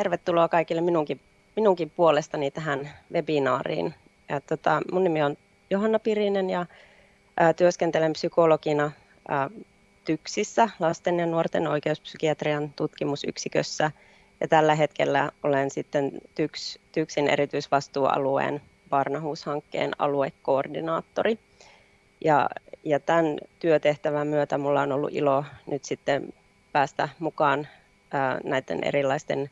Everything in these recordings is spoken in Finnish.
tervetuloa kaikille minunkin, minunkin puolestani tähän webinaariin. Ja, tota, mun nimi on Johanna Pirinen ja ää, työskentelen psykologina ää, TYKSissä, lasten ja nuorten oikeuspsykiatrian tutkimusyksikössä. Ja tällä hetkellä olen sitten TYKS, TYKSin erityisvastuualueen Barnahuus-hankkeen aluekoordinaattori. Ja, ja tämän työtehtävän myötä minulla on ollut ilo nyt sitten päästä mukaan näiden erilaisten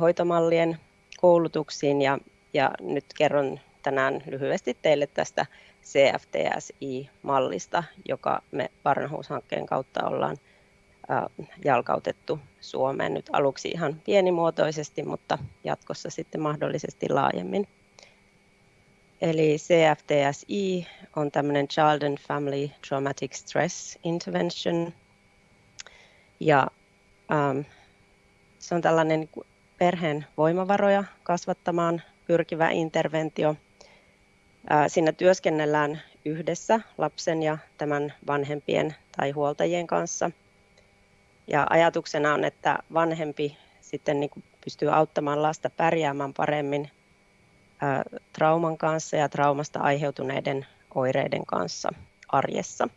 hoitomallien koulutuksiin ja, ja nyt kerron tänään lyhyesti teille tästä CFTSI-mallista, joka me Barnahuus-hankkeen kautta ollaan jalkautettu Suomeen nyt aluksi ihan pienimuotoisesti, mutta jatkossa sitten mahdollisesti laajemmin. Eli CFTSI on tämmöinen Child and Family Traumatic Stress Intervention. Ja ähm, se on tällainen perheen voimavaroja kasvattamaan pyrkivä interventio. Siinä työskennellään yhdessä lapsen ja tämän vanhempien tai huoltajien kanssa. Ja ajatuksena on, että vanhempi sitten niin kuin pystyy auttamaan lasta pärjäämään paremmin trauman kanssa ja traumasta aiheutuneiden oireiden kanssa arjessa.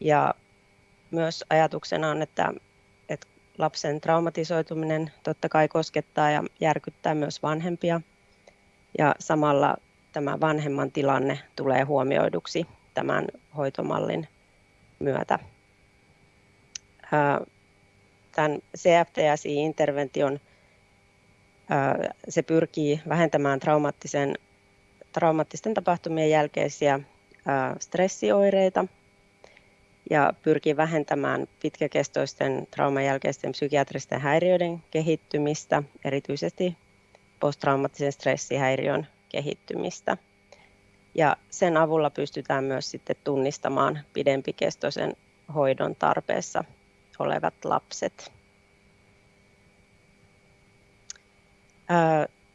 Ja myös ajatuksena on, että lapsen traumatisoituminen totta kai koskettaa ja järkyttää myös vanhempia. Ja samalla tämä vanhemman tilanne tulee huomioiduksi tämän hoitomallin myötä. Tämän CFTSI-intervention se pyrkii vähentämään traumaattisen, traumaattisten tapahtumien jälkeisiä stressioireita ja pyrkii vähentämään pitkäkestoisten trauman jälkeisten psykiatristen häiriöiden kehittymistä, erityisesti posttraumaattisen stressihäiriön kehittymistä. Ja sen avulla pystytään myös sitten tunnistamaan pidempikestoisen hoidon tarpeessa olevat lapset.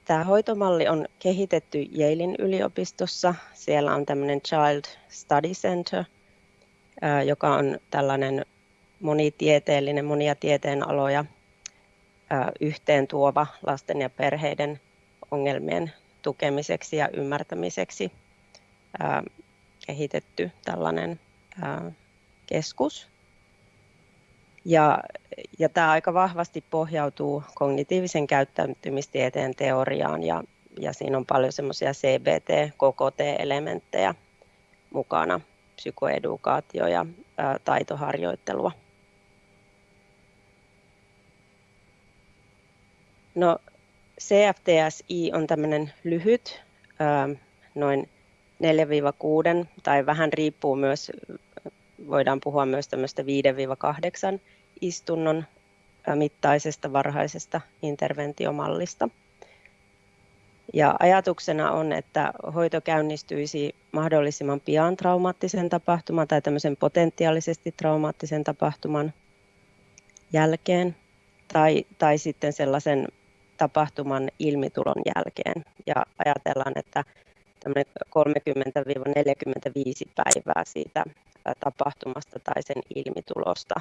Tämä hoitomalli on kehitetty Yalein yliopistossa. Siellä on tämmöinen Child Study Center, joka on tällainen monitieteellinen, monia tieteenaloja yhteen tuova lasten ja perheiden ongelmien tukemiseksi ja ymmärtämiseksi kehitetty tällainen keskus. Ja, ja tämä aika vahvasti pohjautuu kognitiivisen käyttäytymistieteen teoriaan ja, ja siinä on paljon semmoisia CBT, KKT-elementtejä mukana, psykoedukaatio ja taitoharjoittelua. No, CFTSI on tämmöinen lyhyt, noin 4-6 tai vähän riippuu myös, voidaan puhua myös tämmöistä 5-8 istunnon mittaisesta varhaisesta interventiomallista. Ja ajatuksena on, että hoito käynnistyisi mahdollisimman pian traumaattisen tapahtuman tai tämmöisen potentiaalisesti traumaattisen tapahtuman jälkeen tai, tai sitten sellaisen tapahtuman ilmitulon jälkeen. Ja ajatellaan, että 30-45 päivää siitä tapahtumasta tai sen ilmitulosta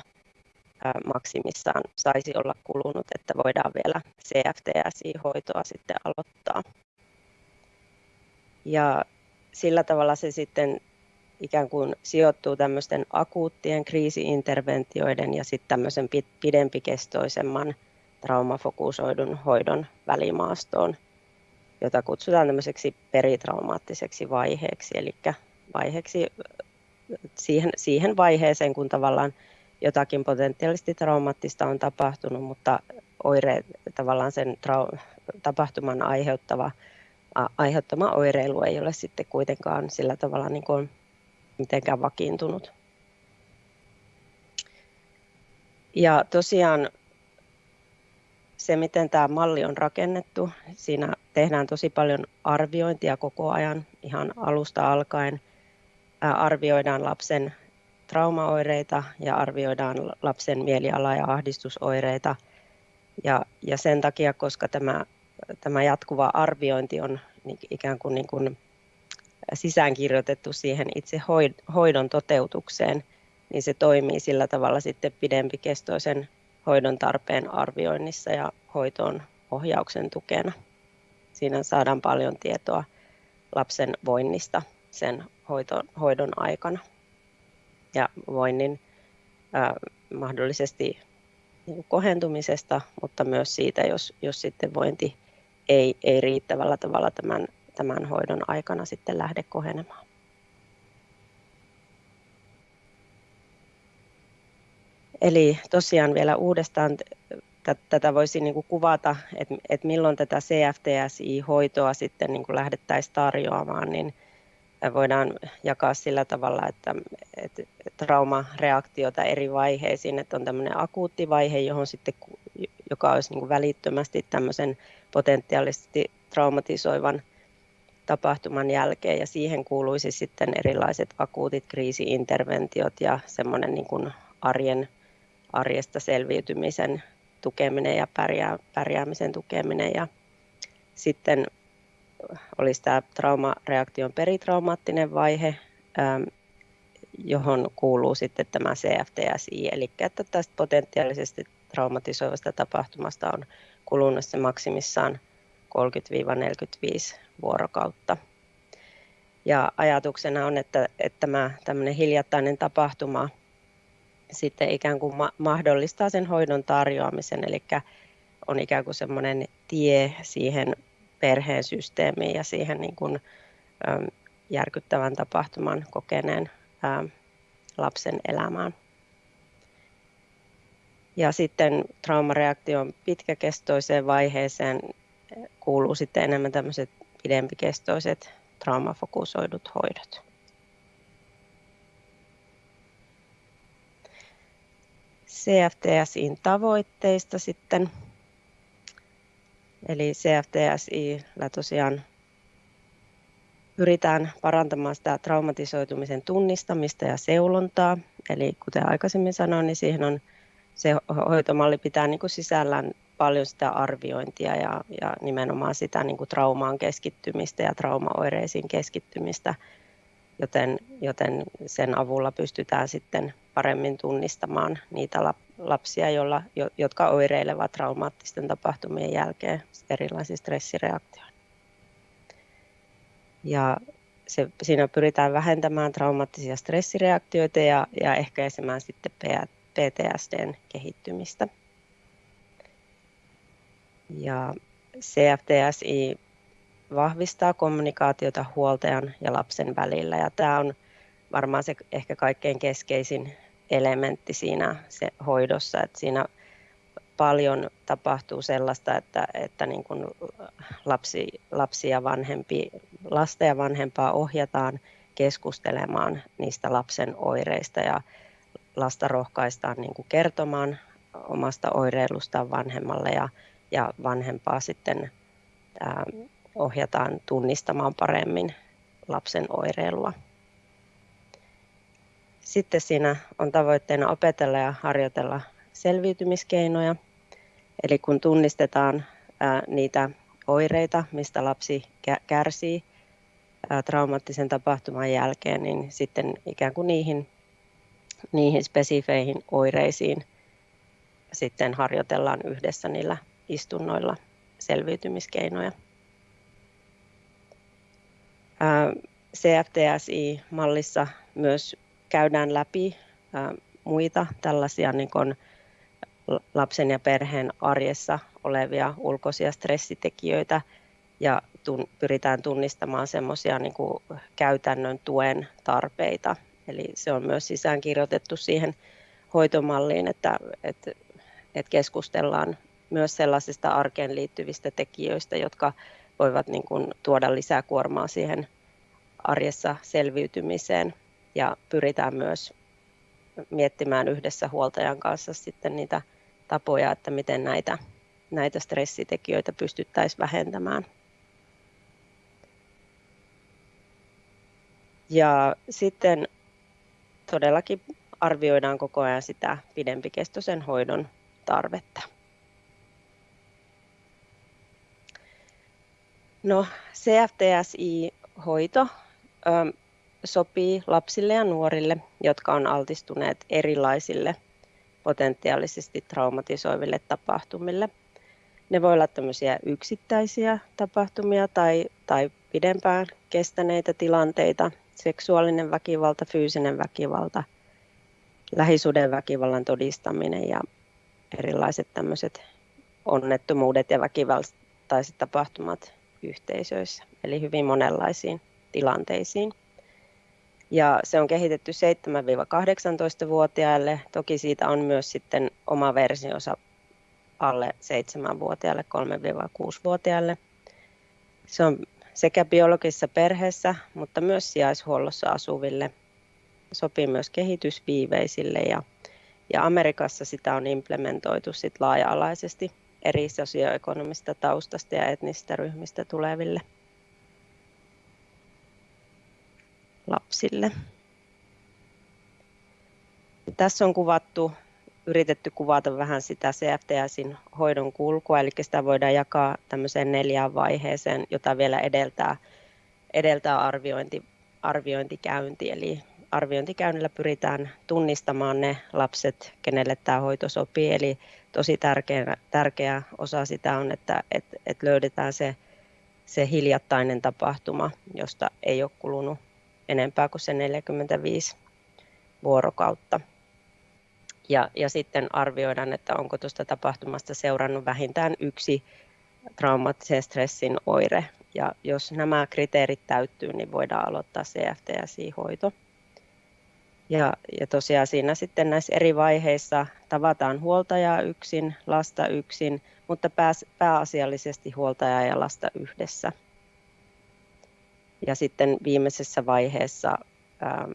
maksimissaan saisi olla kulunut, että voidaan vielä CFTSI-hoitoa sitten aloittaa. Ja sillä tavalla se sitten ikään kuin sijoittuu tämmöisten akuuttien kriisiinterventioiden ja sitten tämmöisen pidempikestoisemman traumafokusoidun hoidon välimaastoon, jota kutsutaan tämmöiseksi peritraumaattiseksi vaiheeksi, eli vaiheeksi siihen, siihen vaiheeseen, kun tavallaan jotakin potentiaalisesti traumaattista on tapahtunut, mutta oire, tavallaan sen trau- tapahtuman aiheuttava, aiheuttama oireilu ei ole sitten kuitenkaan sillä tavalla niin kuin mitenkään vakiintunut. Ja tosiaan se, miten tämä malli on rakennettu, siinä tehdään tosi paljon arviointia koko ajan, ihan alusta alkaen. Arvioidaan lapsen traumaoireita ja arvioidaan lapsen mieliala- ja ahdistusoireita. Ja, ja sen takia, koska tämä, tämä jatkuva arviointi on ikään kuin, niin kuin sisäänkirjoitettu siihen itse hoidon toteutukseen, niin se toimii sillä tavalla sitten pidempikestoisen hoidon tarpeen arvioinnissa ja hoitoon ohjauksen tukena. Siinä saadaan paljon tietoa lapsen voinnista sen hoito, hoidon aikana ja voinnin ää, mahdollisesti niin kohentumisesta, mutta myös siitä, jos, jos sitten vointi ei, ei riittävällä tavalla tämän, tämän hoidon aikana sitten lähde kohenemaan. Eli tosiaan vielä uudestaan tätä voisi niin kuin kuvata, että, että milloin tätä CFTSI-hoitoa sitten niin kuin lähdettäisiin tarjoamaan, niin voidaan jakaa sillä tavalla, että, että traumareaktiota eri vaiheisiin, että on tämmöinen akuutti vaihe, johon sitten, joka olisi niin kuin välittömästi tämmöisen potentiaalisesti traumatisoivan tapahtuman jälkeen. Ja siihen kuuluisi sitten erilaiset akuutit kriisiinterventiot ja semmoinen niin kuin arjen, arjesta selviytymisen tukeminen ja pärjää, pärjäämisen tukeminen. Ja sitten olisi tämä traumareaktion peritraumaattinen vaihe, ähm, johon kuuluu sitten tämä CFTSI, eli että tästä potentiaalisesti traumatisoivasta tapahtumasta on kulunut se maksimissaan 30-45 vuorokautta. Ja ajatuksena on, että, että tämä tämmöinen hiljattainen tapahtuma sitten ikään kuin ma- mahdollistaa sen hoidon tarjoamisen, eli on ikään kuin semmoinen tie siihen perheen systeemiin ja siihen niin kuin, järkyttävän tapahtuman kokeneen lapsen elämään. Ja sitten traumareaktion pitkäkestoiseen vaiheeseen kuuluu sitten enemmän tämmöiset pidempikestoiset traumafokusoidut hoidot. CFTSin tavoitteista sitten. Eli CFTSI tosiaan pyritään parantamaan sitä traumatisoitumisen tunnistamista ja seulontaa. Eli kuten aikaisemmin sanoin, niin siihen on se hoitomalli pitää niin kuin sisällään paljon sitä arviointia ja, ja nimenomaan sitä niin kuin traumaan keskittymistä ja traumaoireisiin keskittymistä, joten, joten sen avulla pystytään sitten paremmin tunnistamaan niitä lapsia, joilla, jotka oireilevat traumaattisten tapahtumien jälkeen erilaisiin stressireaktioihin. Ja se, siinä pyritään vähentämään traumaattisia stressireaktioita ja, ja ehkäisemään sitten PTSDn kehittymistä. Ja CFTSI vahvistaa kommunikaatiota huoltajan ja lapsen välillä ja tämä on varmaan se ehkä kaikkein keskeisin elementti siinä se hoidossa, että siinä paljon tapahtuu sellaista, että, että niin kuin lapsi, lapsi ja vanhempi, lasta ja vanhempaa ohjataan keskustelemaan niistä lapsen oireista ja lasta rohkaistaan niin kuin kertomaan omasta oireilustaan vanhemmalle ja, ja vanhempaa sitten ää, ohjataan tunnistamaan paremmin lapsen oireilua. Sitten siinä on tavoitteena opetella ja harjoitella selviytymiskeinoja. Eli kun tunnistetaan ää, niitä oireita, mistä lapsi kärsii ää, traumaattisen tapahtuman jälkeen, niin sitten ikään kuin niihin, niihin spesifeihin oireisiin sitten harjoitellaan yhdessä niillä istunnoilla selviytymiskeinoja. CFTSI-mallissa myös käydään läpi muita tällaisia niin kuin lapsen ja perheen arjessa olevia ulkoisia stressitekijöitä ja pyritään tunnistamaan semmoisia niin käytännön tuen tarpeita. Eli se on myös sisäänkirjoitettu siihen hoitomalliin, että, että, että keskustellaan myös sellaisista arkeen liittyvistä tekijöistä, jotka voivat niin kuin tuoda lisää kuormaa siihen arjessa selviytymiseen ja pyritään myös miettimään yhdessä huoltajan kanssa sitten niitä tapoja, että miten näitä, näitä stressitekijöitä pystyttäisiin vähentämään. Ja sitten todellakin arvioidaan koko ajan sitä pidempikestoisen hoidon tarvetta. No, CFTSI-hoito sopii lapsille ja nuorille, jotka on altistuneet erilaisille potentiaalisesti traumatisoiville tapahtumille. Ne voi olla tämmöisiä yksittäisiä tapahtumia tai, tai pidempään kestäneitä tilanteita, seksuaalinen väkivalta, fyysinen väkivalta, lähisuuden väkivallan todistaminen ja erilaiset tämmöiset onnettomuudet ja väkivaltaiset tapahtumat yhteisöissä, eli hyvin monenlaisiin tilanteisiin. Ja se on kehitetty 7-18-vuotiaille. Toki siitä on myös sitten oma versionsa alle 7-vuotiaille, 3-6-vuotiaille. Se on sekä biologisessa perheessä, mutta myös sijaishuollossa asuville. Sopii myös kehitysviiveisille ja, ja Amerikassa sitä on implementoitu sit laaja-alaisesti eri sosioekonomista taustasta ja etnistä ryhmistä tuleville lapsille. Tässä on kuvattu, yritetty kuvata vähän sitä CFTSin hoidon kulkua, eli sitä voidaan jakaa tämmöiseen neljään vaiheeseen, jota vielä edeltää, edeltää arviointi, arviointikäynti. Eli arviointikäynnillä pyritään tunnistamaan ne lapset, kenelle tämä hoito sopii. Eli tosi tärkeä, tärkeä osa sitä on, että et, et löydetään se, se hiljattainen tapahtuma, josta ei ole kulunut enempää kuin se 45 vuorokautta. Ja, ja sitten arvioidaan, että onko tuosta tapahtumasta seurannut vähintään yksi traumaattisen stressin oire. Ja jos nämä kriteerit täyttyy, niin voidaan aloittaa CFTSI-hoito. Ja, ja tosiaan siinä sitten näissä eri vaiheissa tavataan huoltajaa yksin, lasta yksin, mutta pääs, pääasiallisesti huoltajaa ja lasta yhdessä. Ja sitten viimeisessä vaiheessa ää,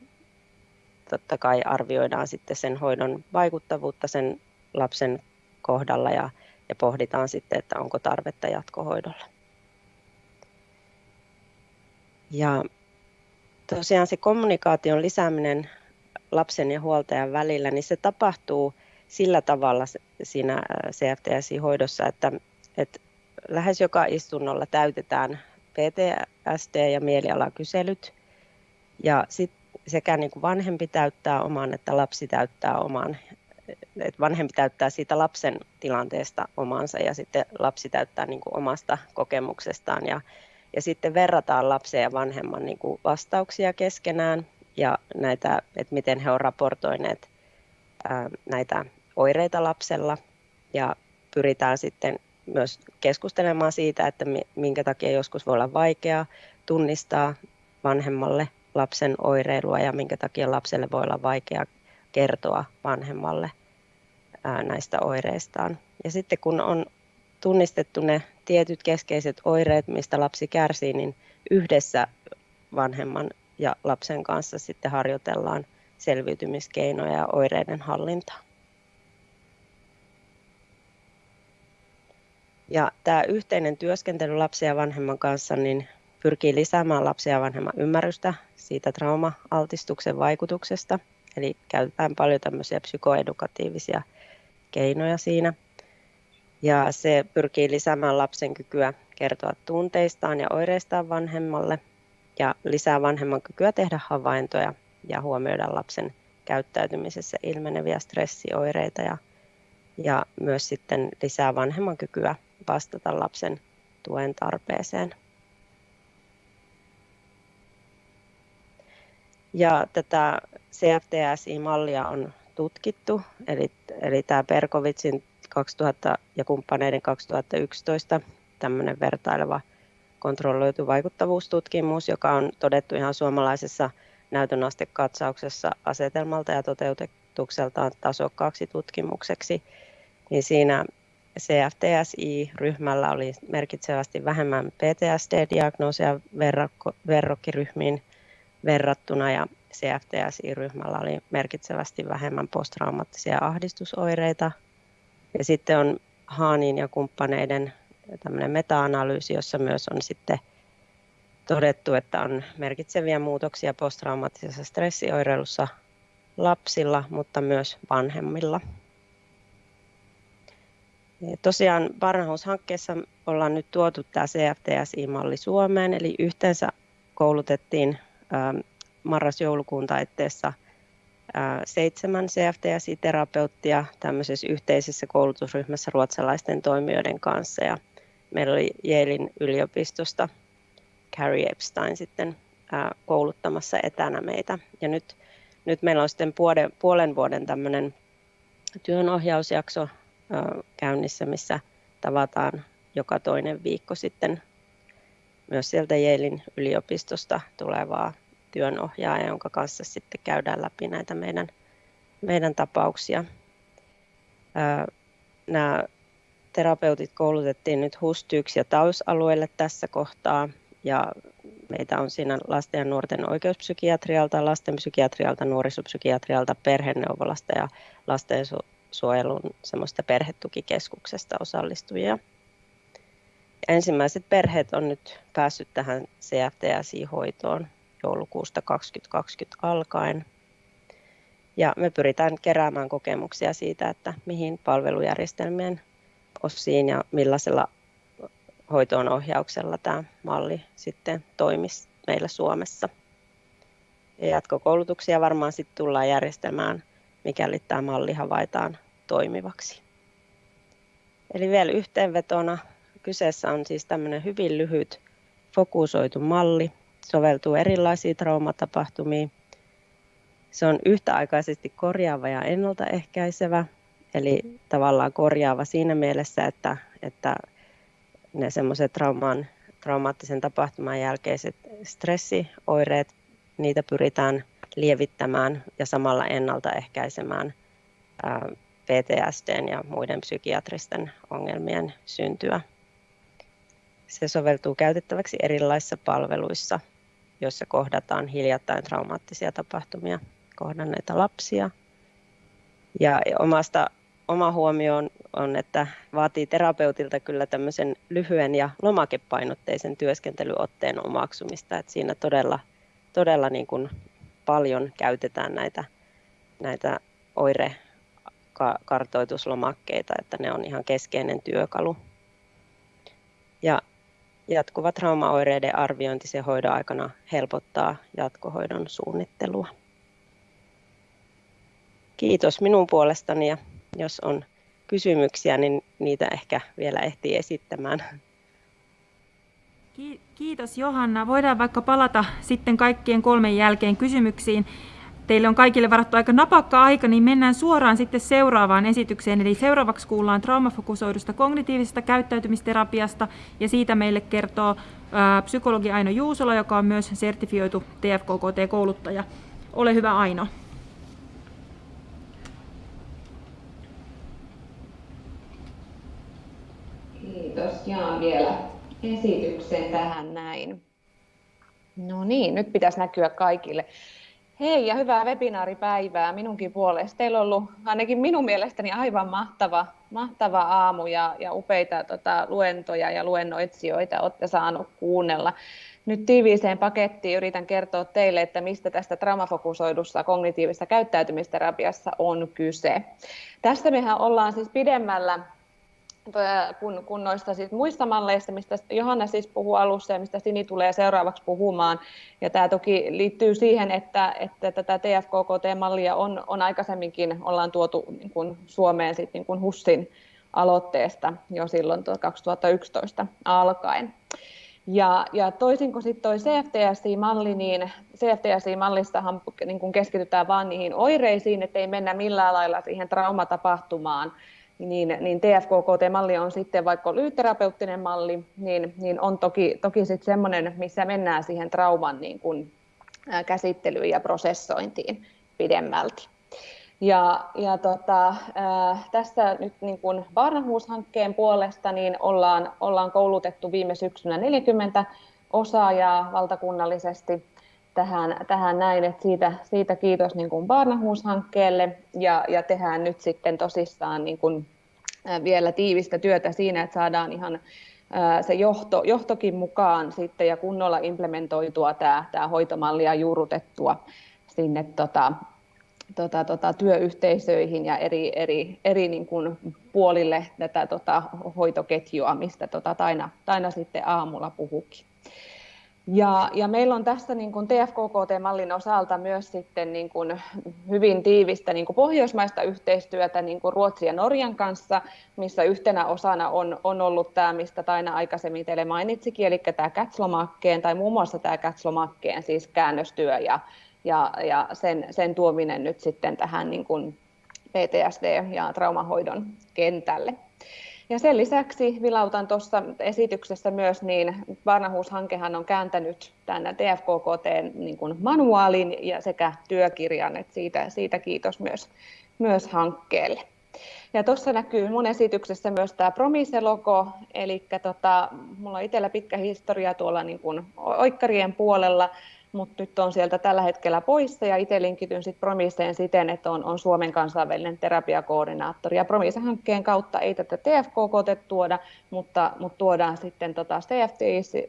totta kai arvioidaan sitten sen hoidon vaikuttavuutta sen lapsen kohdalla ja, ja pohditaan sitten, että onko tarvetta jatkohoidolle. Ja tosiaan se kommunikaation lisääminen lapsen ja huoltajan välillä, niin se tapahtuu sillä tavalla siinä CFTSI-hoidossa, että, että lähes joka istunnolla täytetään PTSD- ja mielialakyselyt. Ja sit sekä niin kuin vanhempi täyttää oman, että lapsi täyttää oman. Et vanhempi täyttää siitä lapsen tilanteesta omansa ja sitten lapsi täyttää niin kuin omasta kokemuksestaan. Ja, ja sitten verrataan lapsen ja vanhemman niin kuin vastauksia keskenään ja näitä, että miten he ovat raportoineet ää, näitä oireita lapsella ja pyritään sitten myös keskustelemaan siitä, että minkä takia joskus voi olla vaikeaa tunnistaa vanhemmalle lapsen oireilua ja minkä takia lapselle voi olla vaikea kertoa vanhemmalle näistä oireistaan. Ja sitten kun on tunnistettu ne tietyt keskeiset oireet, mistä lapsi kärsii, niin yhdessä vanhemman ja lapsen kanssa sitten harjoitellaan selviytymiskeinoja ja oireiden hallintaa. Ja tämä yhteinen työskentely lapsen ja vanhemman kanssa niin pyrkii lisäämään lapsen ja vanhemman ymmärrystä siitä trauma-altistuksen vaikutuksesta. Eli käytetään paljon tämmöisiä psykoedukatiivisia keinoja siinä. Ja se pyrkii lisäämään lapsen kykyä kertoa tunteistaan ja oireistaan vanhemmalle ja lisää vanhemman kykyä tehdä havaintoja ja huomioida lapsen käyttäytymisessä ilmeneviä stressioireita ja, ja myös sitten lisää vanhemman kykyä vastata lapsen tuen tarpeeseen. Ja tätä CFTSI-mallia on tutkittu, eli, eli tämä Perkovitsin 2000 ja kumppaneiden 2011 tämmöinen vertaileva kontrolloitu vaikuttavuustutkimus, joka on todettu ihan suomalaisessa näytönastekatsauksessa asetelmalta ja toteutukseltaan tasokkaaksi tutkimukseksi, niin siinä CFTSI-ryhmällä oli merkitsevästi vähemmän PTSD-diagnoosia verrokkiryhmiin verrattuna ja CFTSI-ryhmällä oli merkitsevästi vähemmän posttraumaattisia ahdistusoireita. Ja sitten on Haanin ja kumppaneiden tämmöinen meta-analyysi, jossa myös on sitten todettu, että on merkitseviä muutoksia posttraumaattisessa stressioireilussa lapsilla, mutta myös vanhemmilla. Tosiaan Barnhouse-hankkeessa ollaan nyt tuotu tämä CFTSI-malli Suomeen, eli yhteensä koulutettiin marras-joulukuun taitteessa seitsemän CFTSI-terapeuttia tämmöisessä yhteisessä koulutusryhmässä ruotsalaisten toimijoiden kanssa ja meillä oli Yalein yliopistosta Carrie Epstein sitten kouluttamassa etänä meitä. Ja nyt, nyt meillä on sitten puolen, puolen vuoden tämmöinen työnohjausjakso käynnissä, missä tavataan joka toinen viikko sitten myös sieltä Yalein yliopistosta tulevaa työnohjaaja, jonka kanssa sitten käydään läpi näitä meidän, meidän tapauksia. Nämä terapeutit koulutettiin nyt HUS-TYKS- ja TAUS-alueelle tässä kohtaa ja meitä on siinä lasten ja nuorten oikeuspsykiatrialta, lastenpsykiatrialta, nuorisopsykiatrialta, perheneuvolasta ja lastensuojelun semmoista perhetukikeskuksesta osallistujia. Ensimmäiset perheet on nyt päässyt tähän CFTSI-hoitoon joulukuusta 2020 alkaen. Ja me pyritään keräämään kokemuksia siitä, että mihin palvelujärjestelmien osiin ja millaisella hoitoon ohjauksella tämä malli sitten toimisi meillä Suomessa. Ja jatkokoulutuksia varmaan sitten tullaan järjestämään, mikäli tämä malli havaitaan toimivaksi. Eli vielä yhteenvetona kyseessä on siis tämmöinen hyvin lyhyt fokusoitu malli, soveltuu erilaisiin traumatapahtumiin. Se on yhtäaikaisesti korjaava ja ennaltaehkäisevä, eli tavallaan korjaava siinä mielessä, että, että ne semmoiset traumaattisen tapahtuman jälkeiset stressioireet, niitä pyritään lievittämään ja samalla ennaltaehkäisemään PTSD ja muiden psykiatristen ongelmien syntyä. Se soveltuu käytettäväksi erilaisissa palveluissa, joissa kohdataan hiljattain traumaattisia tapahtumia kohdanneita lapsia. Ja omasta oma huomio on, on, että vaatii terapeutilta kyllä tämmöisen lyhyen ja lomakepainotteisen työskentelyotteen omaksumista, että siinä todella, todella niin kuin paljon käytetään näitä, näitä oirekartoituslomakkeita, että ne on ihan keskeinen työkalu. Ja jatkuva traumaoireiden arviointi sen hoidon aikana helpottaa jatkohoidon suunnittelua. Kiitos minun puolestani ja jos on kysymyksiä, niin niitä ehkä vielä ehtii esittämään. Kiitos Johanna. Voidaan vaikka palata sitten kaikkien kolmen jälkeen kysymyksiin. Teille on kaikille varattu aika napakka aika, niin mennään suoraan sitten seuraavaan esitykseen. Eli seuraavaksi kuullaan traumafokusoidusta kognitiivisesta käyttäytymisterapiasta, ja siitä meille kertoo ää, psykologi Aino Juusola, joka on myös sertifioitu TFKKT-kouluttaja. Ole hyvä Aino. Kiitos. Jaan vielä esityksen tähän näin. No niin, nyt pitäisi näkyä kaikille. Hei ja hyvää webinaaripäivää minunkin puolesta. Teillä on ollut ainakin minun mielestäni aivan mahtava, mahtava aamu ja, ja upeita tota, luentoja ja luennoitsijoita olette saanut kuunnella. Nyt tiiviiseen pakettiin yritän kertoa teille, että mistä tästä traumafokusoidussa kognitiivisessa käyttäytymisterapiassa on kyse. Tästä mehän ollaan siis pidemmällä kun, kun noista siis muista malleista, mistä Johanna siis puhuu alussa ja mistä Sini tulee seuraavaksi puhumaan. Ja tämä toki liittyy siihen, että, että tätä TFKKT-mallia on, on aikaisemminkin ollaan tuotu niin kuin Suomeen sit niin kuin HUSSin aloitteesta jo silloin 2011 alkaen. Ja, ja toisin kuin sitten tuo CFTSI-malli, niin CFTSI-mallissahan niin kun keskitytään vain niihin oireisiin, ettei mennä millään lailla siihen traumatapahtumaan, niin, niin TFKKT-malli on sitten vaikka lyhytterapeuttinen malli, niin, niin on toki, toki sitten semmoinen, missä mennään siihen trauman niin kuin, käsittelyyn ja prosessointiin pidemmälti. Ja, ja tota, äh, tässä nyt niin kuin Barnahus-hankkeen puolesta niin ollaan, ollaan koulutettu viime syksynä 40 osaajaa valtakunnallisesti tähän, tähän näin, että siitä, siitä kiitos niin kuin Barnahus-hankkeelle ja, ja tehdään nyt sitten tosissaan niin kuin, vielä tiivistä työtä siinä, että saadaan ihan se johto, johtokin mukaan sitten ja kunnolla implementoitua tämä, tämä hoitomalli ja juurrutettua sinne tota, tota, tota, työyhteisöihin ja eri, eri, eri niin kuin puolille tätä tota, hoitoketjua, mistä tota, Taina, Taina sitten aamulla puhukin. Ja, ja meillä on tässä niin kuin TFKKT-mallin osalta myös sitten niin kuin hyvin tiivistä niin kuin pohjoismaista yhteistyötä niin kuin Ruotsin ja Norjan kanssa, missä yhtenä osana on, on ollut tämä, mistä Taina aikaisemmin teille mainitsikin, eli tämä Kätslomakkeen tai muun muassa tämä Kätslomakkeen siis käännöstyö ja, ja, ja sen, sen tuominen nyt sitten tähän niin kuin PTSD- ja traumahoidon kentälle. Ja sen lisäksi vilautan tuossa esityksessä myös, niin Varnahuushankehan on kääntänyt tänne TFKKT niin manuaalin ja sekä työkirjan, että siitä, siitä kiitos myös, myös hankkeelle. Ja tuossa näkyy mun esityksessä myös tämä Promise-logo, eli tota, mulla on itsellä pitkä historia tuolla niin kuin oikkarien puolella, mutta nyt on sieltä tällä hetkellä poissa ja itse linkityn sitten Promiseen siten, että on, on Suomen kansainvälinen terapiakoordinaattori. Ja Promise-hankkeen kautta ei tätä TFKK tuoda, mutta, mutta tuodaan sitten tota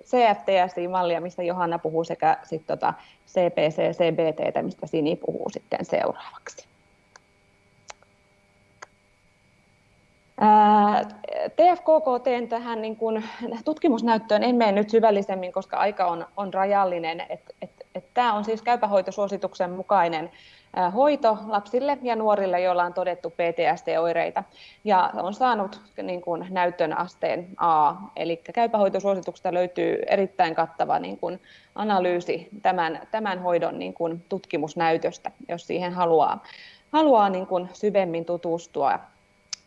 CFTS-mallia, mistä Johanna puhuu, sekä sitten tota CPC, CBT, mistä Sini puhuu sitten seuraavaksi. TFKKT tähän niin kuin tutkimusnäyttöön en mene nyt syvällisemmin, koska aika on, on rajallinen. Tämä on siis käypähoitosuosituksen mukainen hoito lapsille ja nuorille, joilla on todettu PTSD-oireita. Ja on saanut niin kuin, näytön asteen A. Eli käypähoitosuosituksesta löytyy erittäin kattava niin kuin, analyysi tämän, tämän hoidon niin kuin, tutkimusnäytöstä, jos siihen haluaa, haluaa niin kuin, syvemmin tutustua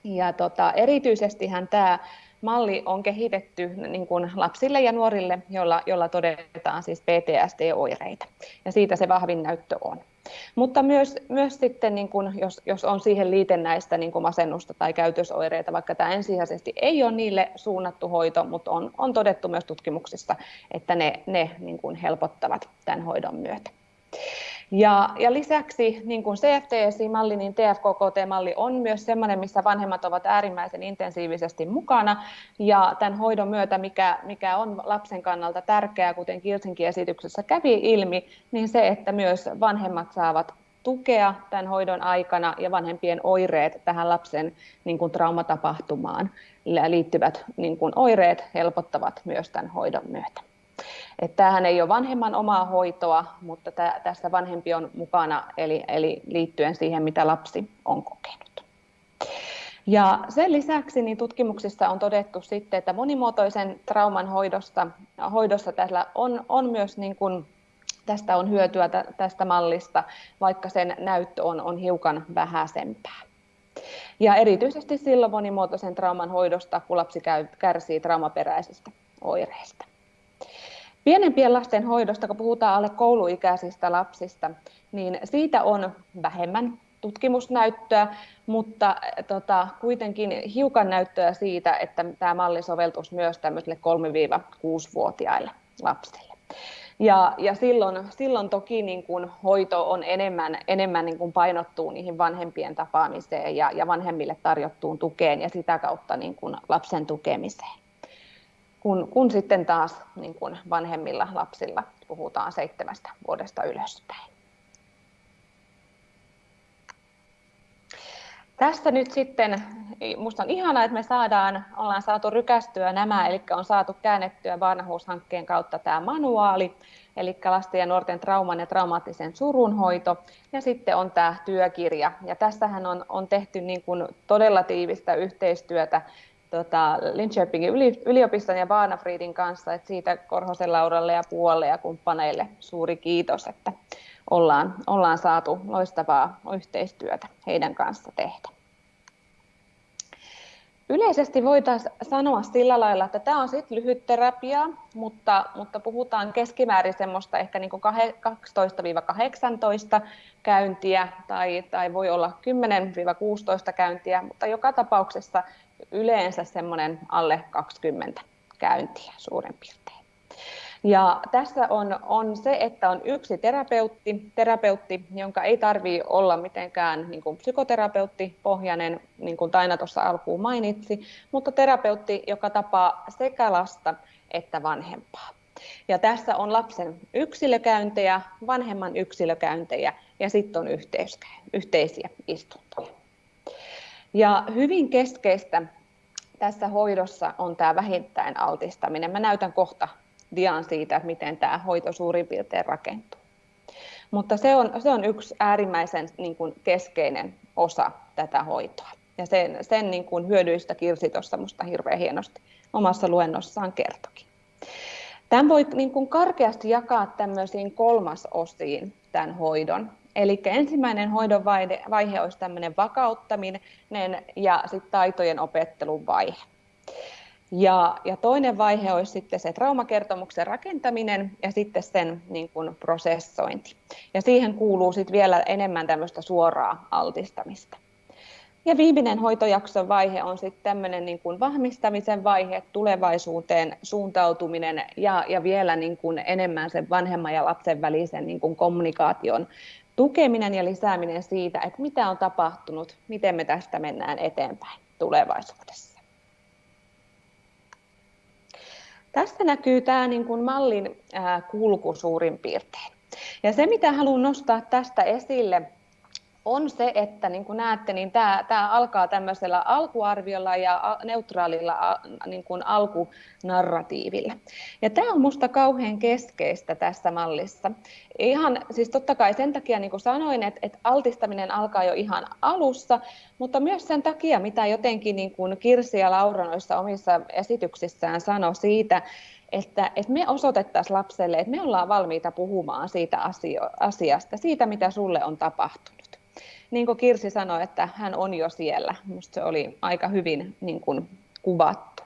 ja tota, erityisestihän tämä malli on kehitetty niin kuin lapsille ja nuorille, joilla, joilla todetaan siis PTSD-oireita. Ja siitä se vahvin näyttö on. Mutta myös, myös sitten, niin kuin, jos, jos on siihen liitännäistä niin masennusta tai käytösoireita, vaikka tämä ensisijaisesti ei ole niille suunnattu hoito, mutta on, on todettu myös tutkimuksissa, että ne, ne niin kuin helpottavat tämän hoidon myötä. Ja, ja lisäksi niin kuin CFTSI-malli, niin TFKKT-malli on myös sellainen, missä vanhemmat ovat äärimmäisen intensiivisesti mukana. Ja tämän hoidon myötä, mikä, mikä on lapsen kannalta tärkeää, kuten Kilsinkin esityksessä kävi ilmi, niin se, että myös vanhemmat saavat tukea tämän hoidon aikana ja vanhempien oireet tähän lapsen niin kuin traumatapahtumaan liittyvät niin kuin oireet helpottavat myös tämän hoidon myötä. Että tämähän ei ole vanhemman omaa hoitoa, mutta tä, tässä vanhempi on mukana, eli, eli liittyen siihen, mitä lapsi on kokenut. Ja sen lisäksi niin tutkimuksissa on todettu sitten, että monimuotoisen trauman hoidosta, hoidossa tällä on, on myös niin kuin, tästä on hyötyä tästä mallista, vaikka sen näyttö on, on hiukan vähäisempää. Ja erityisesti silloin monimuotoisen trauman hoidosta, kun lapsi käy, kärsii traumaperäisistä oireista. Pienempien lasten hoidosta, kun puhutaan alle kouluikäisistä lapsista, niin siitä on vähemmän tutkimusnäyttöä, mutta tota, kuitenkin hiukan näyttöä siitä, että tämä malli soveltuisi myös tämmöisille 3-6-vuotiaille lapsille. Ja, ja silloin, silloin toki niin kuin hoito on enemmän, enemmän niin kuin painottuu niihin vanhempien tapaamiseen ja, ja vanhemmille tarjottuun tukeen ja sitä kautta niin kuin lapsen tukemiseen kun, kun sitten taas niin kun vanhemmilla lapsilla puhutaan seitsemästä vuodesta ylöspäin. Tässä nyt sitten, minusta on ihanaa, että me saadaan, ollaan saatu rykästyä nämä, eli on saatu käännettyä vanhuushankkeen kautta tämä manuaali, eli lasten ja nuorten trauman ja traumaattisen surunhoito, ja sitten on tämä työkirja. Ja tässähän on, on tehty niin kuin todella tiivistä yhteistyötä tota, Linköpingin yliopiston ja Baanafriidin kanssa, että siitä Korhosen Lauralle ja Puolle ja kumppaneille suuri kiitos, että ollaan, ollaan saatu loistavaa yhteistyötä heidän kanssa tehdä. Yleisesti voitaisiin sanoa sillä lailla, että tämä on sitten lyhyt terapia, mutta, mutta puhutaan keskimäärin semmoista ehkä niin 12-18 käyntiä tai, tai voi olla 10-16 käyntiä, mutta joka tapauksessa yleensä semmoinen alle 20 käyntiä suurin piirtein. Ja tässä on, on se, että on yksi terapeutti, terapeutti jonka ei tarvitse olla mitenkään niin kuin psykoterapeuttipohjainen, niin kuin Taina tuossa alkuun mainitsi, mutta terapeutti, joka tapaa sekä lasta että vanhempaa. Ja tässä on lapsen yksilökäyntejä, vanhemman yksilökäyntejä ja sitten on yhteisiä istuntoja. Ja hyvin keskeistä tässä hoidossa on tämä vähintäin altistaminen. Mä näytän kohta dian siitä, miten tämä hoito suurin piirtein rakentuu. Mutta se on, se on yksi äärimmäisen niin kuin keskeinen osa tätä hoitoa. Ja sen, sen niin kuin hyödyistä Kirsi tuossa minusta hirveän hienosti omassa luennossaan kertokin. Tämän voi niin kuin karkeasti jakaa tämmöisiin kolmasosiin tämän hoidon. Eli ensimmäinen hoidon vaihe, vaihe olisi tämmöinen vakauttaminen ja sitten taitojen opettelun vaihe. Ja, ja toinen vaihe olisi sitten se traumakertomuksen rakentaminen ja sitten sen niin kuin prosessointi. Ja siihen kuuluu sitten vielä enemmän tämmöistä suoraa altistamista. Ja viimeinen hoitojakson vaihe on sitten tämmöinen niin kuin vahvistamisen vaihe, tulevaisuuteen suuntautuminen ja, ja vielä niin kuin enemmän sen vanhemman ja lapsen välisen niin kuin kommunikaation tukeminen ja lisääminen siitä, että mitä on tapahtunut, miten me tästä mennään eteenpäin tulevaisuudessa. Tässä näkyy tämä niin kuin mallin kulku suurin piirtein. Ja se, mitä haluan nostaa tästä esille, on se, että niin kuin näette, niin tämä, tämä alkaa tämmöisellä alkuarviolla ja neutraalilla niin kuin alkunarratiivilla. Ja tämä on minusta kauhean keskeistä tässä mallissa. Ihan, siis totta kai sen takia, niin kuin sanoin, että, että altistaminen alkaa jo ihan alussa, mutta myös sen takia, mitä jotenkin niin kuin Kirsi ja Laura noissa omissa esityksissään sanoi siitä, että, että me osoitettaisiin lapselle, että me ollaan valmiita puhumaan siitä asio, asiasta, siitä mitä sulle on tapahtunut niin kuin Kirsi sanoi, että hän on jo siellä. Minusta se oli aika hyvin niin kuin, kuvattu.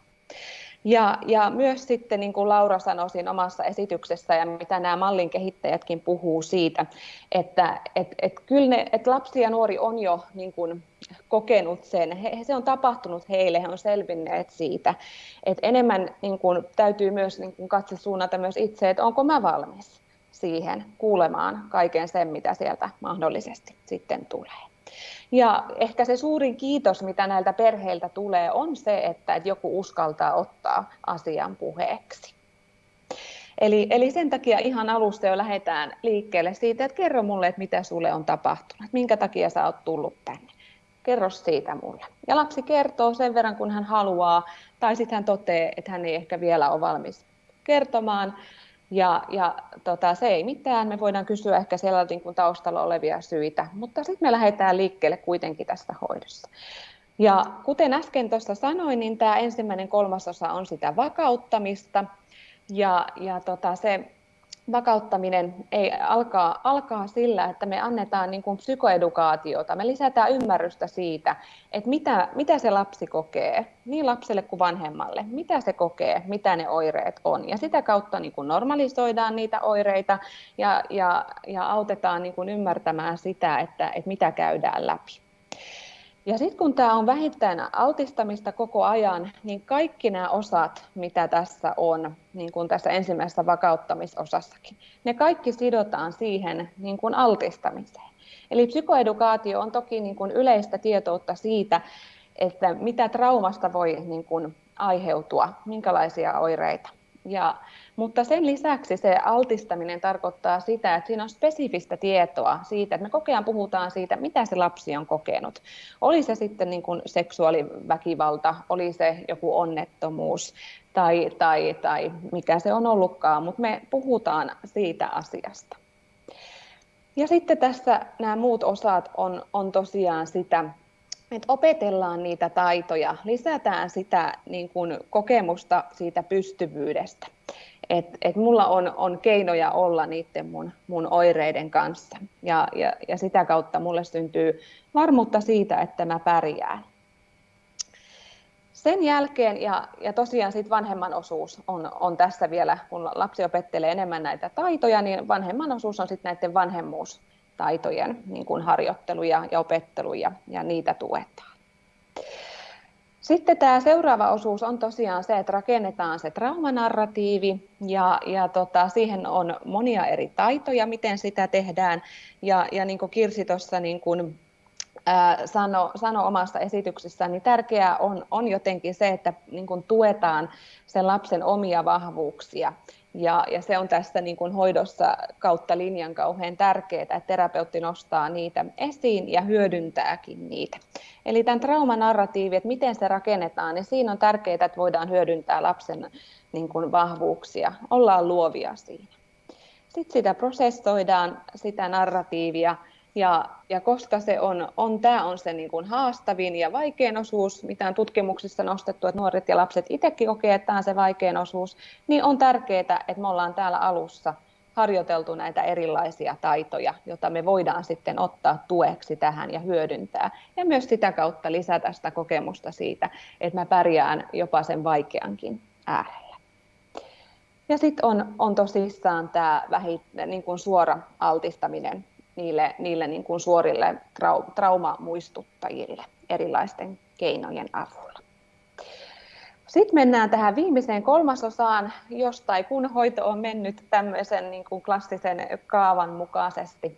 Ja, ja myös sitten, niin kuin Laura sanoi siinä omassa esityksessä, ja mitä nämä mallin kehittäjätkin puhuu siitä, että et, et kyllä ne, et lapsi ja nuori on jo niin kuin, kokenut sen, he, se on tapahtunut heille, he on selvinneet siitä, että enemmän niin kuin, täytyy myös niin kuin, katse suunnata myös itse, että onko mä valmis siihen kuulemaan kaiken sen, mitä sieltä mahdollisesti sitten tulee. Ja ehkä se suurin kiitos, mitä näiltä perheiltä tulee, on se, että joku uskaltaa ottaa asian puheeksi. Eli, eli sen takia ihan alusta jo lähdetään liikkeelle siitä, että kerro mulle, että mitä sulle on tapahtunut, minkä takia sä oot tullut tänne. Kerro siitä mulle. Ja lapsi kertoo sen verran, kun hän haluaa, tai sitten hän toteaa, että hän ei ehkä vielä ole valmis kertomaan, ja, ja tota, se ei mitään, me voidaan kysyä ehkä siellä niin kuin taustalla olevia syitä, mutta sitten me lähdetään liikkeelle kuitenkin tästä hoidossa. Ja kuten äsken tuossa sanoin, niin tämä ensimmäinen kolmasosa on sitä vakauttamista, ja, ja tota, se vakauttaminen ei alkaa, alkaa sillä, että me annetaan niin kuin psykoedukaatiota, me lisätään ymmärrystä siitä, että mitä, mitä se lapsi kokee, niin lapselle kuin vanhemmalle, mitä se kokee, mitä ne oireet on. Ja sitä kautta niin kuin normalisoidaan niitä oireita ja, ja, ja autetaan niin kuin ymmärtämään sitä, että, että mitä käydään läpi. Ja sitten kun tämä on vähittäin altistamista koko ajan, niin kaikki nämä osat, mitä tässä on, niin kuin tässä ensimmäisessä vakauttamisosassakin, ne kaikki sidotaan siihen niin kuin altistamiseen. Eli psykoedukaatio on toki niin kuin yleistä tietoutta siitä, että mitä traumasta voi niin kuin aiheutua, minkälaisia oireita. Ja mutta sen lisäksi se altistaminen tarkoittaa sitä, että siinä on spesifistä tietoa siitä, että me koko ajan puhutaan siitä, mitä se lapsi on kokenut. Oli se sitten niin kuin seksuaaliväkivalta, oli se joku onnettomuus tai, tai, tai mikä se on ollutkaan, mutta me puhutaan siitä asiasta. Ja sitten tässä nämä muut osat on, on tosiaan sitä, että opetellaan niitä taitoja, lisätään sitä niin kuin kokemusta siitä pystyvyydestä että et mulla on, on keinoja olla niiden mun, mun oireiden kanssa. Ja, ja, ja sitä kautta mulle syntyy varmuutta siitä, että mä pärjään. Sen jälkeen, ja, ja tosiaan sit vanhemman osuus on, on tässä vielä, kun lapsi opettelee enemmän näitä taitoja, niin vanhemman osuus on sitten näiden vanhemmuustaitojen niin kuin harjoittelu ja, ja opettelu, ja, niitä tuetaan. Sitten tämä seuraava osuus on tosiaan se, että rakennetaan se traumanarratiivi ja, ja tota, siihen on monia eri taitoja, miten sitä tehdään. Ja, ja niin kuin Kirsi tuossa niin kuin, sano, sano omassa esityksessään, niin tärkeää on, on jotenkin se, että niin kuin tuetaan sen lapsen omia vahvuuksia. Ja, ja se on tässä niin kuin hoidossa kautta linjan kauhean tärkeää, että terapeutti nostaa niitä esiin ja hyödyntääkin niitä. Eli tämän traumanarratiivi, että miten se rakennetaan, niin siinä on tärkeää, että voidaan hyödyntää lapsen niin kuin vahvuuksia, ollaan luovia siinä. Sitten sitä prosessoidaan, sitä narratiivia, ja, ja koska se on, on, tämä on se niin kuin haastavin ja vaikein osuus, mitä on tutkimuksissa nostettu, että nuoret ja lapset itsekin kokee, että tämä on se vaikein osuus, niin on tärkeää, että me ollaan täällä alussa harjoiteltu näitä erilaisia taitoja, joita me voidaan sitten ottaa tueksi tähän ja hyödyntää. Ja myös sitä kautta lisätä sitä kokemusta siitä, että mä pärjään jopa sen vaikeankin äärellä. Ja sitten on, on tosissaan tämä niin kuin suora altistaminen niille, niille niin kuin suorille trau, traumamuistuttajille erilaisten keinojen avulla. Sitten mennään tähän viimeiseen kolmasosaan, jos tai kun hoito on mennyt tämmöisen niin kuin klassisen kaavan mukaisesti.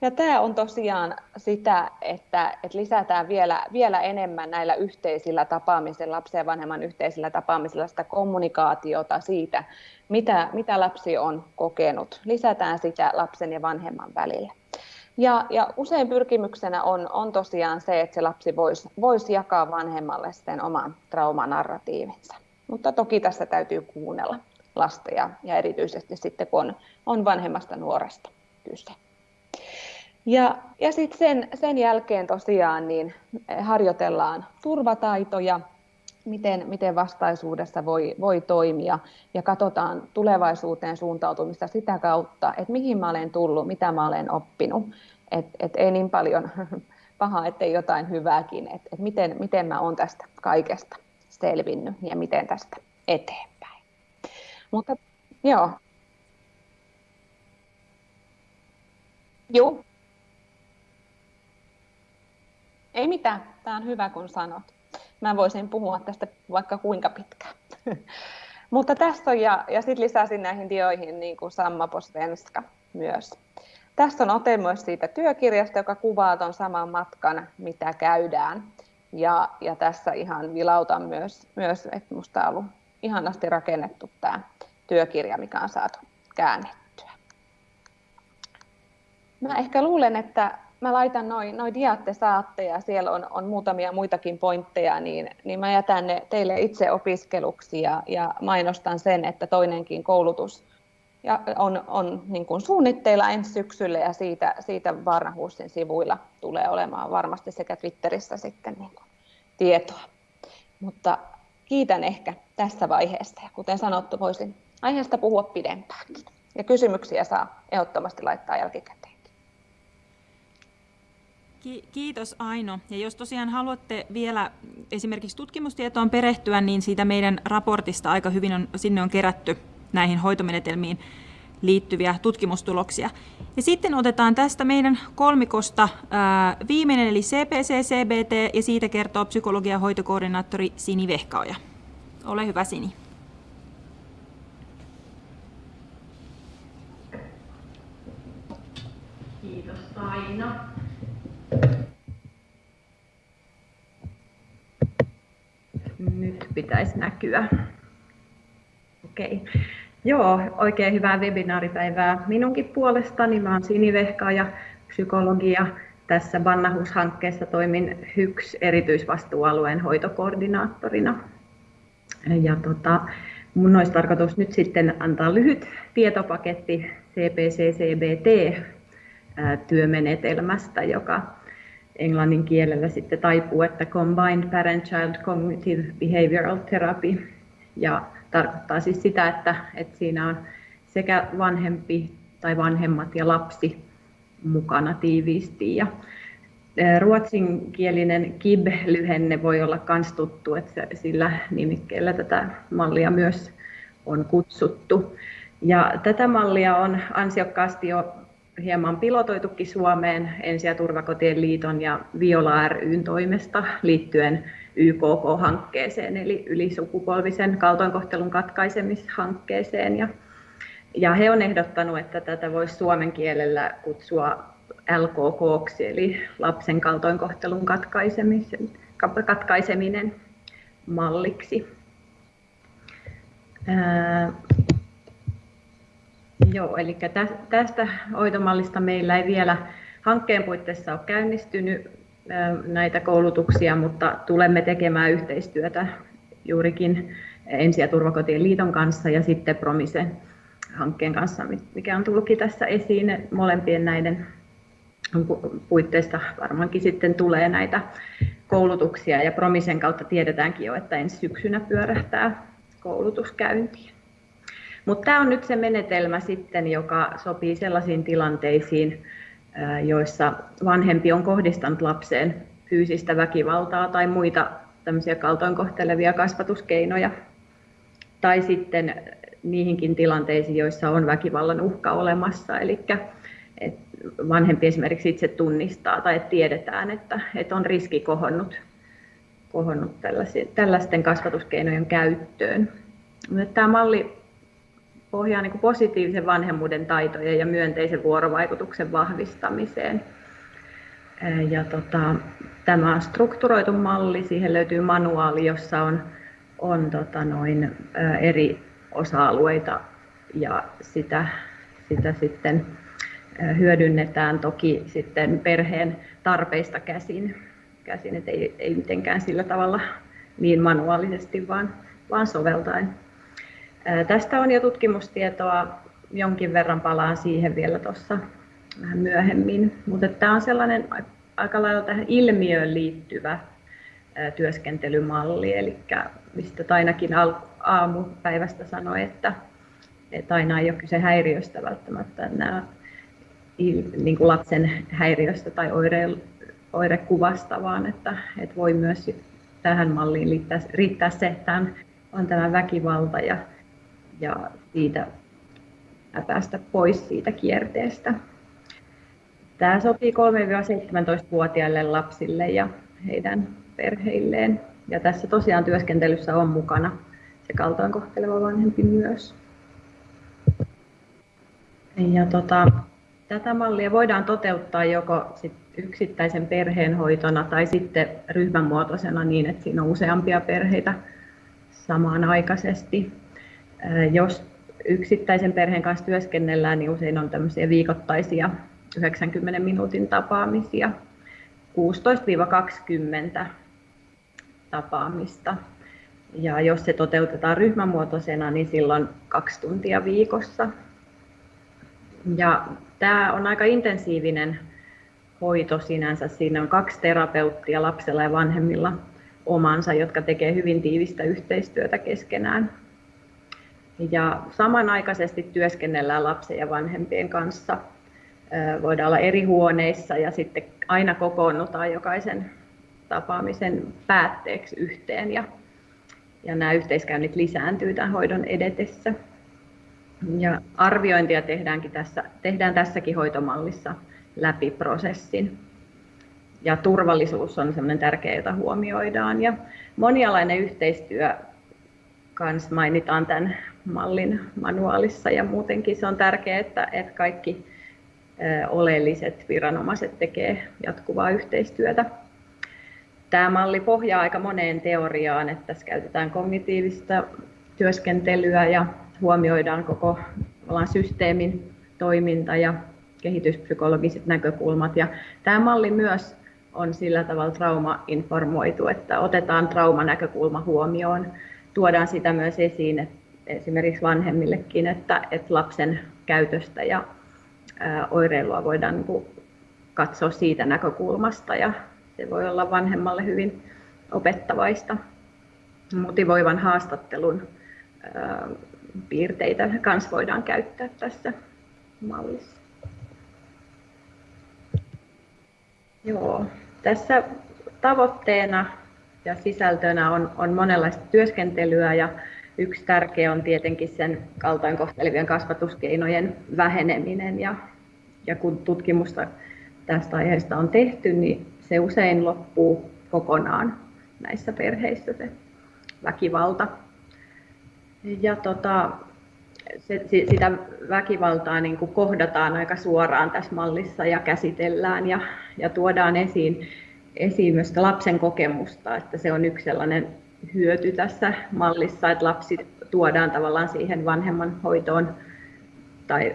Ja tämä on tosiaan sitä, että, että lisätään vielä, vielä enemmän näillä yhteisillä tapaamisilla, lapsen ja vanhemman yhteisillä tapaamisilla sitä kommunikaatiota siitä, mitä, mitä lapsi on kokenut. Lisätään sitä lapsen ja vanhemman välillä. Ja, ja usein pyrkimyksenä on, on tosiaan se, että se lapsi voisi vois jakaa vanhemmalle sen oman traumanarratiivinsa. Mutta toki tässä täytyy kuunnella lasta ja, ja erityisesti sitten, kun on, on vanhemmasta nuoresta kyse. Ja, ja sitten sen, sen jälkeen tosiaan niin harjoitellaan turvataitoja, miten, miten vastaisuudessa voi, voi toimia ja katsotaan tulevaisuuteen suuntautumista sitä kautta, että mihin mä olen tullut, mitä mä olen oppinut. Et, et ei niin paljon pahaa, ettei jotain hyvääkin, että et miten, miten mä olen tästä kaikesta selvinnyt ja miten tästä eteenpäin. Mutta joo. Joo. Ei mitään, tämä on hyvä kun sanot. Mä voisin puhua tästä vaikka kuinka pitkään. Mutta tässä on, ja, ja sitten lisäsin näihin dioihin niin kuin Samma Posvenska myös. Tässä on ote myös siitä työkirjasta, joka kuvaa tuon saman matkan, mitä käydään. Ja, ja tässä ihan vilautan myös, myös että minusta on ollut ihanasti rakennettu tämä työkirja, mikä on saatu käännettyä. Mä ehkä luulen, että mä laitan noin noi diat te saatte ja siellä on, on muutamia muitakin pointteja, niin, niin mä jätän ne teille itse opiskeluksi ja, ja mainostan sen, että toinenkin koulutus ja on, on niin kuin suunnitteilla ensi syksyllä ja siitä, siitä Varnahuusin sivuilla tulee olemaan varmasti sekä Twitterissä sitten niin kuin tietoa. Mutta kiitän ehkä tässä vaiheessa ja kuten sanottu, voisin aiheesta puhua pidempäänkin. Ja kysymyksiä saa ehdottomasti laittaa jälkikäteen. Kiitos Aino. Ja jos tosiaan haluatte vielä esimerkiksi tutkimustietoon perehtyä, niin siitä meidän raportista aika hyvin on, sinne on kerätty näihin hoitomenetelmiin liittyviä tutkimustuloksia. Ja sitten otetaan tästä meidän kolmikosta ää, viimeinen, eli CPC-CBT, ja siitä kertoo psykologian hoitokoordinaattori Sini Vehkaoja. Ole hyvä, Sini. Nyt pitäisi näkyä. Okei. Joo, oikein hyvää webinaaripäivää minunkin puolestani. Mä olen Sini ja psykologia. Tässä Bannahus-hankkeessa toimin HYKS erityisvastuualueen hoitokoordinaattorina. Ja tota, mun olisi tarkoitus nyt sitten antaa lyhyt tietopaketti CPC-CBT-työmenetelmästä, joka englannin kielellä sitten taipuu, että Combined Parent-Child Cognitive Behavioral Therapy. Ja tarkoittaa siis sitä, että, että siinä on sekä vanhempi tai vanhemmat ja lapsi mukana tiiviisti. Ja ruotsinkielinen KIB-lyhenne voi olla myös tuttu, että sillä nimikkeellä tätä mallia myös on kutsuttu. Ja tätä mallia on ansiokkaasti jo hieman pilotoitukin Suomeen Ensi- ja turvakotien liiton ja Viola ryn toimesta liittyen YKK-hankkeeseen, eli ylisukupolvisen kaltoinkohtelun katkaisemishankkeeseen. Ja, ja he on ehdottanut, että tätä voisi suomen kielellä kutsua LKK, eli lapsen kaltoinkohtelun katkaisemisen, katkaiseminen malliksi. Joo, eli tästä hoitomallista meillä ei vielä hankkeen puitteissa ole käynnistynyt näitä koulutuksia, mutta tulemme tekemään yhteistyötä juurikin Ensi- ja turvakotien liiton kanssa ja sitten Promisen hankkeen kanssa, mikä on tullutkin tässä esiin. Molempien näiden puitteista varmaankin sitten tulee näitä koulutuksia ja Promisen kautta tiedetäänkin jo, että ensi syksynä pyörähtää koulutuskäyntiin. Mutta tämä on nyt se menetelmä sitten, joka sopii sellaisiin tilanteisiin, joissa vanhempi on kohdistanut lapseen fyysistä väkivaltaa tai muita tämmöisiä kaltoinkohtelevia kasvatuskeinoja. Tai sitten niihinkin tilanteisiin, joissa on väkivallan uhka olemassa. Eli vanhempi esimerkiksi itse tunnistaa tai tiedetään, että, on riski kohonnut, kohonnut tällaisten kasvatuskeinojen käyttöön. Tämä malli pohjaa niin positiivisen vanhemmuuden taitojen ja myönteisen vuorovaikutuksen vahvistamiseen. Ja tota, tämä on strukturoitu malli, siihen löytyy manuaali, jossa on, on tota noin, eri osa-alueita ja sitä, sitä sitten hyödynnetään toki sitten perheen tarpeista käsin, käsin että ei, ei mitenkään sillä tavalla niin manuaalisesti, vaan, vaan soveltaen. Tästä on jo tutkimustietoa, jonkin verran palaan siihen vielä tuossa vähän myöhemmin, mutta tämä on sellainen aika lailla tähän ilmiöön liittyvä työskentelymalli, eli mistä ainakin aamupäivästä sanoi, että, että aina ei ole kyse häiriöstä välttämättä, nämä niin kuin lapsen häiriöstä tai oire, oirekuvasta, vaan että, että voi myös tähän malliin riittää, riittää se, että on tämä väkivalta ja ja siitä päästä pois siitä kierteestä. Tämä sopii 3-17-vuotiaille lapsille ja heidän perheilleen. Ja tässä tosiaan työskentelyssä on mukana se kaltoinkohteleva vanhempi myös. Ja tota, tätä mallia voidaan toteuttaa joko sit yksittäisen perheen hoitona tai sitten ryhmämuotoisena niin, että siinä on useampia perheitä samanaikaisesti. Jos yksittäisen perheen kanssa työskennellään, niin usein on tämmöisiä viikoittaisia 90 minuutin tapaamisia, 16-20 tapaamista. Ja jos se toteutetaan ryhmämuotoisena, niin silloin kaksi tuntia viikossa. Ja tämä on aika intensiivinen hoito sinänsä. Siinä on kaksi terapeuttia lapsella ja vanhemmilla omansa, jotka tekee hyvin tiivistä yhteistyötä keskenään. Ja samanaikaisesti työskennellään lapsen ja vanhempien kanssa. Voidaan olla eri huoneissa ja sitten aina kokoonnutaan jokaisen tapaamisen päätteeksi yhteen ja, ja nämä yhteiskäynnit lisääntyy tämän hoidon edetessä. Ja arviointia tehdäänkin tässä, tehdään tässäkin hoitomallissa läpi prosessin. Ja turvallisuus on sellainen tärkeä, jota huomioidaan. Ja monialainen yhteistyö kans mainitaan tämän mallin manuaalissa ja muutenkin se on tärkeää, että, että kaikki oleelliset viranomaiset tekee jatkuvaa yhteistyötä. Tämä malli pohjaa aika moneen teoriaan, että tässä käytetään kognitiivista työskentelyä ja huomioidaan koko systeemin toiminta ja kehityspsykologiset näkökulmat. Ja tämä malli myös on sillä tavalla trauma-informoitu, että otetaan traumanäkökulma huomioon tuodaan sitä myös esiin että esimerkiksi vanhemmillekin, että, että lapsen käytöstä ja oireilua voidaan niin katsoa siitä näkökulmasta ja se voi olla vanhemmalle hyvin opettavaista. Motivoivan haastattelun piirteitä myös voidaan käyttää tässä mallissa. Joo, tässä tavoitteena ja sisältönä on, on monenlaista työskentelyä ja yksi tärkeä on tietenkin sen kaltoinkohtelevien kasvatuskeinojen väheneminen ja, ja kun tutkimusta tästä aiheesta on tehty, niin se usein loppuu kokonaan näissä perheissä se väkivalta. Ja tota, se, sitä väkivaltaa niin kuin kohdataan aika suoraan tässä mallissa ja käsitellään ja, ja tuodaan esiin, esiin myös lapsen kokemusta, että se on yksi sellainen hyöty tässä mallissa, että lapsi tuodaan tavallaan siihen vanhemman hoitoon tai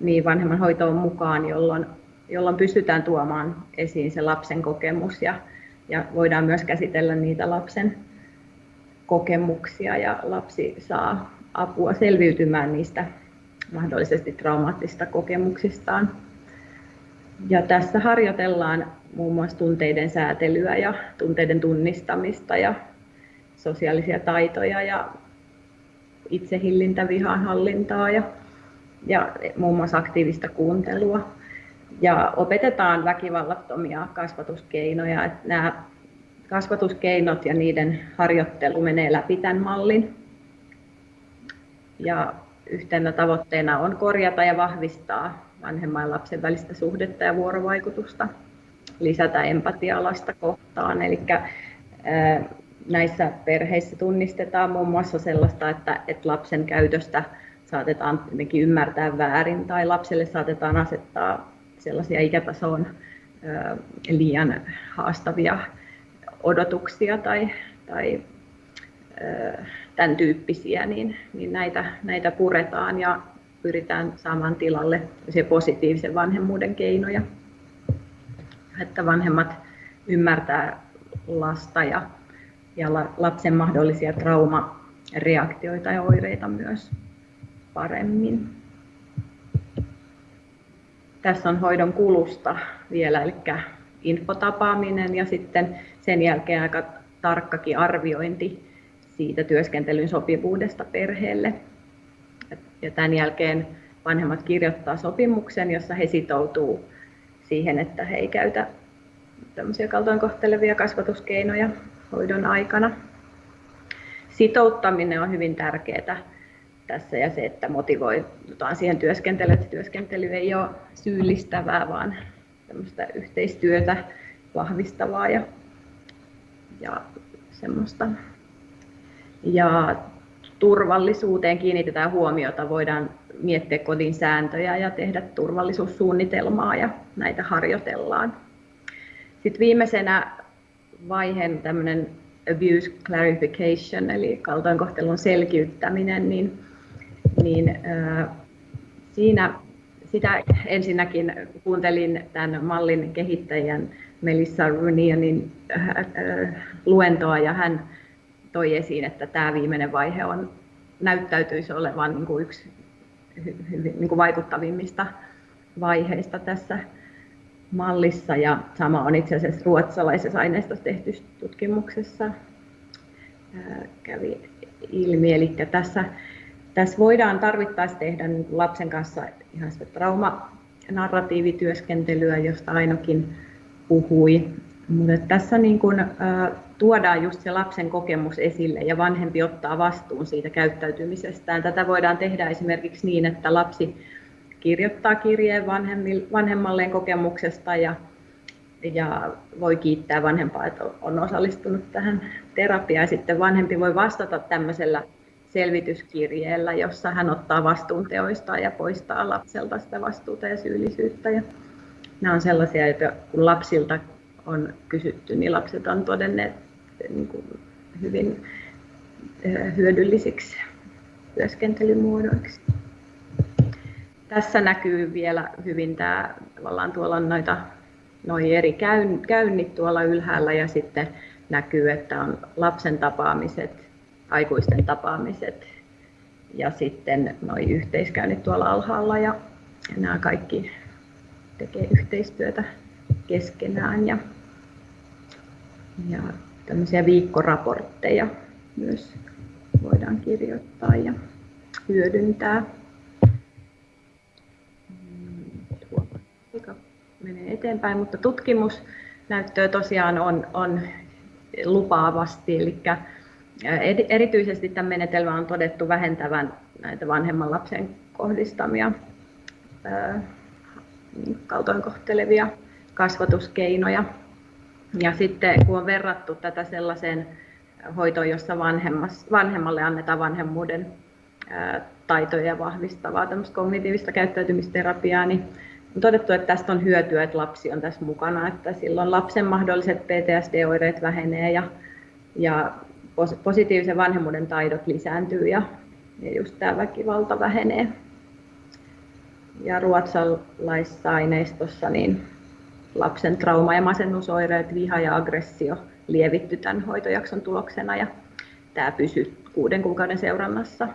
niin vanhemman hoitoon mukaan, jolloin, jolloin pystytään tuomaan esiin se lapsen kokemus ja, ja voidaan myös käsitellä niitä lapsen kokemuksia ja lapsi saa apua selviytymään niistä mahdollisesti traumaattista kokemuksistaan. Ja tässä harjoitellaan muun muassa tunteiden säätelyä ja tunteiden tunnistamista ja sosiaalisia taitoja ja itsehillintä, vihanhallintaa ja, ja muun muassa aktiivista kuuntelua. Ja opetetaan väkivallattomia kasvatuskeinoja. Että nämä kasvatuskeinot ja niiden harjoittelu menee läpi tämän mallin. Ja yhtenä tavoitteena on korjata ja vahvistaa vanhemman ja lapsen välistä suhdetta ja vuorovaikutusta, lisätä empatiaa lasta kohtaan. Eli näissä perheissä tunnistetaan muun muassa sellaista, että, että lapsen käytöstä saatetaan jotenkin ymmärtää väärin tai lapselle saatetaan asettaa sellaisia ikätasoon liian haastavia odotuksia tai, tai tämän tyyppisiä, niin, niin näitä, näitä puretaan ja pyritään saamaan tilalle positiivisen vanhemmuuden keinoja, että vanhemmat ymmärtää lasta ja, ja lapsen mahdollisia traumareaktioita ja oireita myös paremmin. Tässä on hoidon kulusta vielä, eli infotapaaminen ja sitten sen jälkeen aika tarkkakin arviointi siitä työskentelyn sopivuudesta perheelle. Ja tämän jälkeen vanhemmat kirjoittaa sopimuksen, jossa he sitoutuu siihen, että he ei käytä tämmöisiä kaltoinkohtelevia kasvatuskeinoja hoidon aikana. Sitouttaminen on hyvin tärkeää tässä ja se, että motivoidutaan siihen työskentelyyn, että työskentely ei ole syyllistävää, vaan tämmöistä yhteistyötä vahvistavaa ja, ja semmoista. Ja turvallisuuteen kiinnitetään huomiota, voidaan miettiä kodin sääntöjä ja tehdä turvallisuussuunnitelmaa ja näitä harjoitellaan. Sitten viimeisenä vaiheen tämmöinen abuse clarification, eli kaltoinkohtelun selkiyttäminen, niin, niin äh, siinä sitä ensinnäkin kuuntelin tämän mallin kehittäjän Melissa Runianin äh, äh, luentoa ja hän toi esiin, että tämä viimeinen vaihe on, näyttäytyisi olevan niin kuin yksi niin kuin vaikuttavimmista vaiheista tässä mallissa ja sama on itse asiassa ruotsalaisessa aineistossa tehty tutkimuksessa kävi ilmi. Eli tässä tässä voidaan tarvittaessa tehdä lapsen kanssa ihan sitä traumanarratiivityöskentelyä, josta Ainokin puhui. Mutta tässä niin kun, tuodaan just se lapsen kokemus esille ja vanhempi ottaa vastuun siitä käyttäytymisestään. Tätä voidaan tehdä esimerkiksi niin, että lapsi kirjoittaa kirjeen vanhemmalleen kokemuksesta ja, ja voi kiittää vanhempaa, että on osallistunut tähän terapiaan. Sitten vanhempi voi vastata tämmöisellä selvityskirjeellä, jossa hän ottaa vastuun teoistaan ja poistaa lapselta sitä vastuuta ja syyllisyyttä. Ja nämä on sellaisia, että kun lapsilta on kysytty, niin lapset on todenneet niin kuin hyvin hyödyllisiksi työskentelymuodoiksi. Tässä näkyy vielä hyvin tämä, tavallaan tuolla on noita noi eri käynnit tuolla ylhäällä ja sitten näkyy, että on lapsen tapaamiset, aikuisten tapaamiset ja sitten noin yhteiskäynnit tuolla alhaalla ja, ja nämä kaikki tekee yhteistyötä keskenään ja, ja tämmöisiä viikkoraportteja myös voidaan kirjoittaa ja hyödyntää. Menee eteenpäin, mutta tutkimusnäyttöä tosiaan on, on lupaavasti, eli Erityisesti tämän menetelmän on todettu vähentävän näitä vanhemman lapsen kohdistamia kaltoinkohtelevia kasvatuskeinoja. Ja sitten kun on verrattu tätä sellaiseen hoitoon, jossa vanhemmalle annetaan vanhemmuuden taitoja vahvistavaa kognitiivista käyttäytymisterapiaa, niin todettu, että tästä on hyötyä, että lapsi on tässä mukana, että silloin lapsen mahdolliset PTSD-oireet vähenee ja, ja positiivisen vanhemmuuden taidot lisääntyy ja, ja just tämä väkivalta vähenee. Ja ruotsalaisessa aineistossa niin lapsen trauma- ja masennusoireet, viha ja aggressio lievitty tämän hoitojakson tuloksena ja tämä pysyy kuuden kuukauden seurannassa.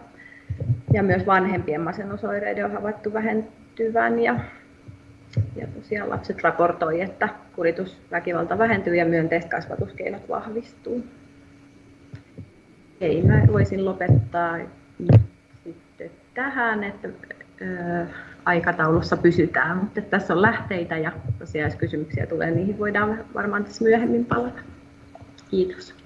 Ja myös vanhempien masennusoireiden on havaittu vähentyvän ja, ja tosiaan lapset raportoi, että kuritusväkivalta vähentyy ja myönteiset kasvatuskeinot vahvistuu. Ei, mä voisin lopettaa sitten tähän, että ö, aikataulussa pysytään, mutta tässä on lähteitä ja tosiaan jos kysymyksiä tulee, niihin voidaan varmaan tässä myöhemmin palata. Kiitos.